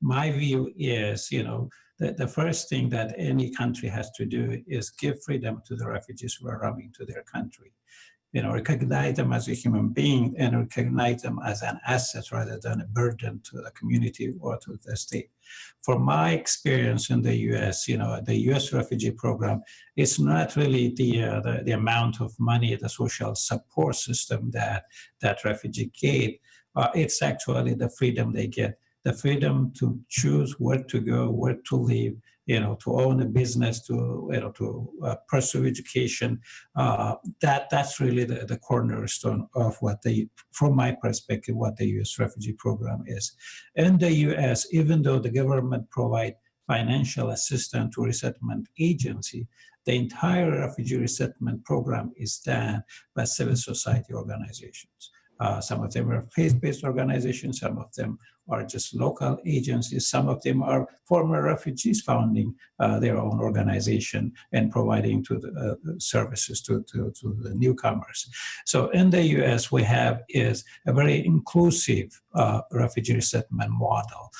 my view is, you know, the, the first thing that any country has to do is give freedom to the refugees who are coming to their country. You know, recognize them as a human being and recognize them as an asset rather than a burden to the community or to the state. From my experience in the U.S., you know, the U.S. refugee program, it's not really the, uh, the, the amount of money, the social support system that that refugee get. Uh, it's actually the freedom they get the freedom to choose where to go, where to live, you know, to own a business, to you know, to uh, pursue education. Uh, that that's really the, the cornerstone of what the, from my perspective, what the U.S. refugee program is. In the U.S., even though the government provide financial assistance to resettlement agency, the entire refugee resettlement program is done by civil society organizations. Uh, some of them are faith-based organizations, some of them are just local agencies, some of them are former refugees founding uh, their own organization and providing to the uh, services to, to, to, the newcomers. So in the US, we have is a very inclusive uh, refugee resettlement model.